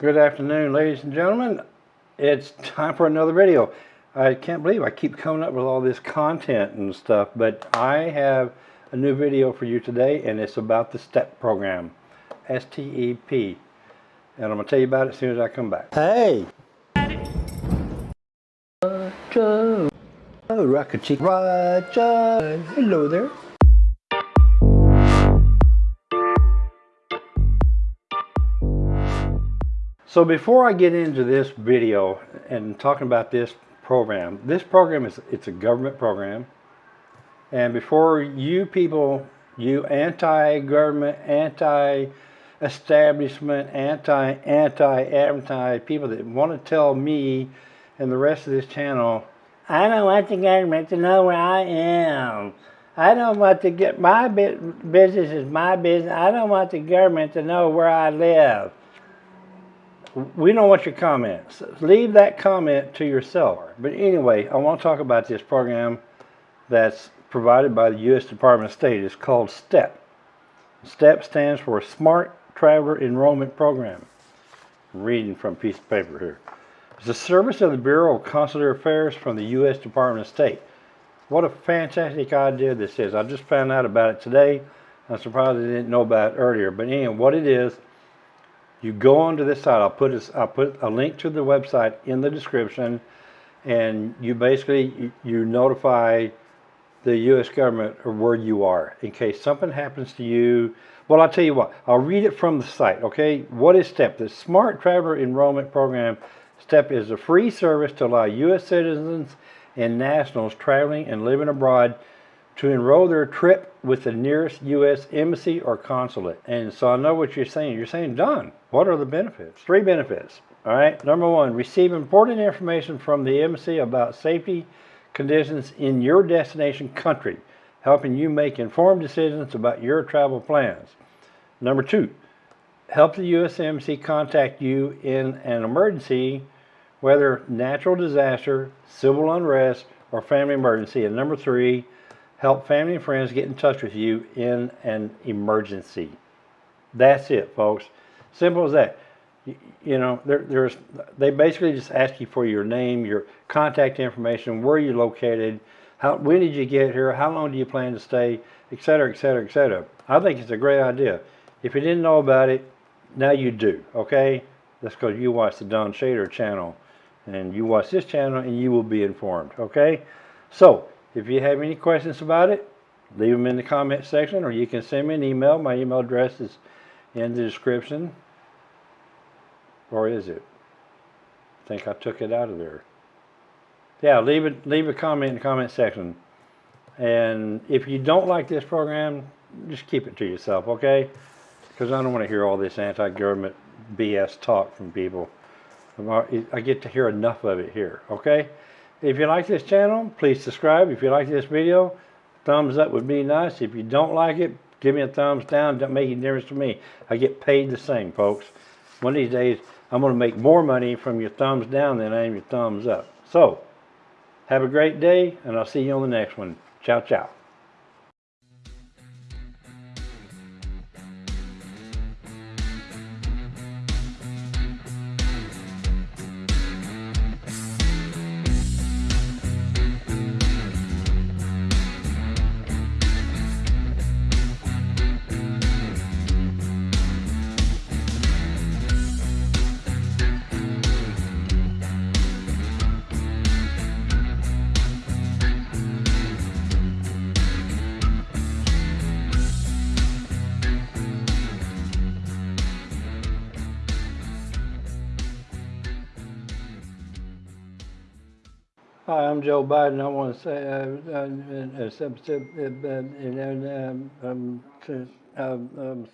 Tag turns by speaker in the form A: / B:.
A: Good afternoon, ladies and gentlemen. It's time for another video. I can't believe I keep coming up with all this content and stuff, but I have a new video for you today, and it's about the STEP program, S-T-E-P. And I'm going to tell you about it as soon as I come back. Hey! Roger, oh, Rocket Chick, Roger, hello there. So before I get into this video and talking about this program, this program is it's a government program. And before you people, you anti-government, anti-establishment, anti-anti-anti people that want to tell me and the rest of this channel, I don't want the government to know where I am. I don't want to get my business is my business. I don't want the government to know where I live we don't want your comments. Leave that comment to yourself. But anyway, I want to talk about this program that's provided by the U.S. Department of State. It's called STEP. STEP stands for Smart Traveler Enrollment Program. I'm reading from a piece of paper here. It's a service of the Bureau of Consular Affairs from the U.S. Department of State. What a fantastic idea this is. I just found out about it today. I'm surprised I didn't know about it earlier. But anyway, what it is, you go onto this site. I'll put a, I'll put a link to the website in the description, and you basically you, you notify the U.S. government of where you are in case something happens to you. Well, I'll tell you what. I'll read it from the site. Okay, what is STEP? The Smart Traveler Enrollment Program. STEP is a free service to allow U.S. citizens and nationals traveling and living abroad to enroll their trip with the nearest U.S. embassy or consulate. And so I know what you're saying. You're saying, Don, what are the benefits? Three benefits. All right. Number one, receive important information from the embassy about safety conditions in your destination country, helping you make informed decisions about your travel plans. Number two, help the U.S. Embassy contact you in an emergency, whether natural disaster, civil unrest, or family emergency. And number three, help family and friends get in touch with you in an emergency. That's it, folks. Simple as that. You, know, there, there's they basically just ask you for your name, your contact information, where you're located, how when did you get here, how long do you plan to stay, etc., etc., etc. I think it's a great idea. If you didn't know about it, now you do. Okay, that's because you watch the Don Shader channel, and you watch this channel, and you will be informed. Okay, so if you have any questions about it, leave them in the comment section or you can send me an email. My email address is in the description. Or is it? I think I took it out of there. Yeah, leave it. Leave a comment in the comment section. And if you don't like this program, just keep it to yourself, okay? Because I don't want to hear all this anti-government BS talk from people. I get to hear enough of it here, okay? If you like this channel, please subscribe. If you like this video, thumbs up would be nice. If you don't like it, give me a thumbs down. Don't make any difference to me. I get paid the same, folks. One of these days, I'm going to make more money from your thumbs down than I am your thumbs up. So, have a great day, and I'll see you on the next one. Ciao, ciao. Hi, I'm Joe Biden. I want to say, uh, uh, uh, sub, uh, uh, um, um, um, um, um,